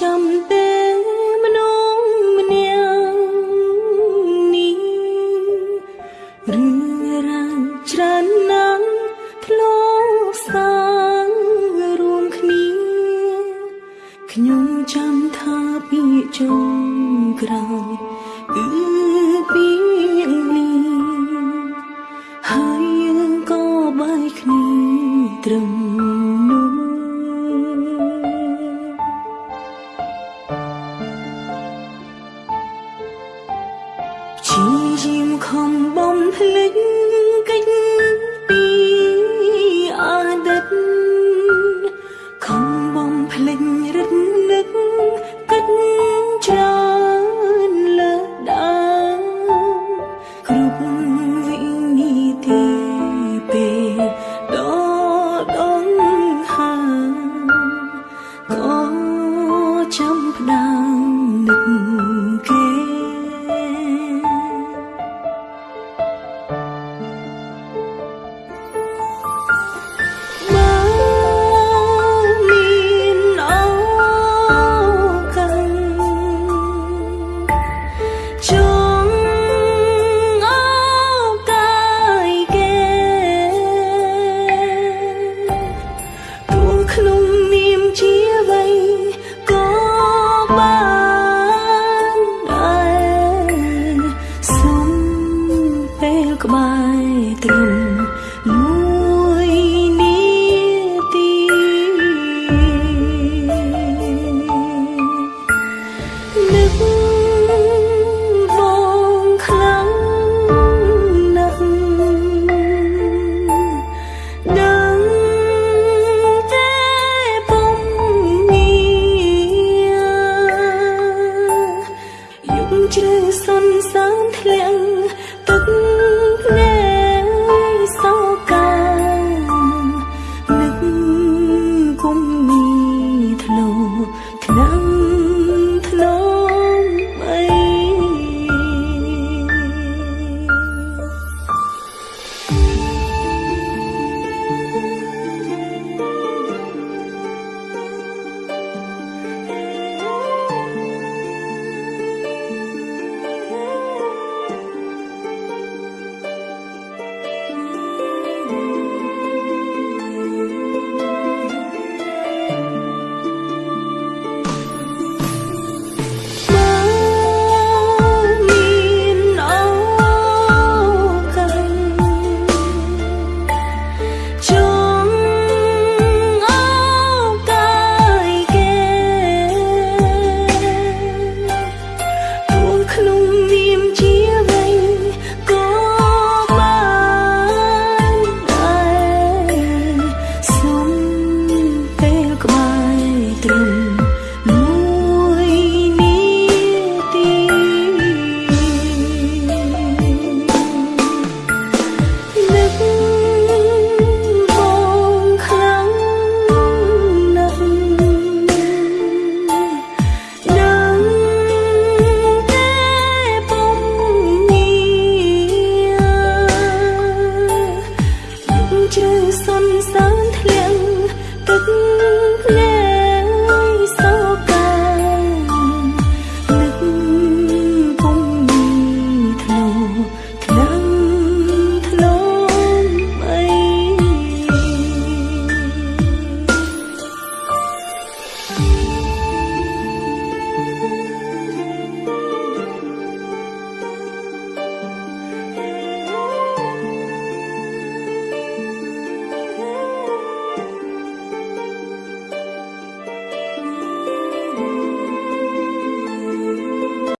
ចាំទេមនុស្សម្នាក់នេះរឿងរ៉ាវច្រើនណាស់ធ្លោសាងរួមគ្នាខ្ញុំចាំថាពីជុំ ខ្ញុំខំបំភ្លេច ក្បែរទ្រឹម